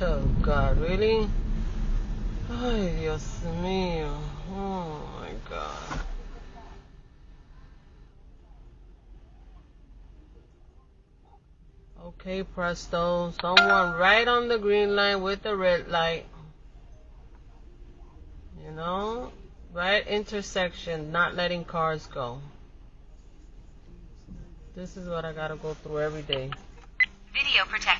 Oh God, really? Ay, Dios mío. Oh my God. Okay, presto. Someone right on the green line with the red light. You know? Right intersection, not letting cars go. This is what I gotta go through every day. Video protection.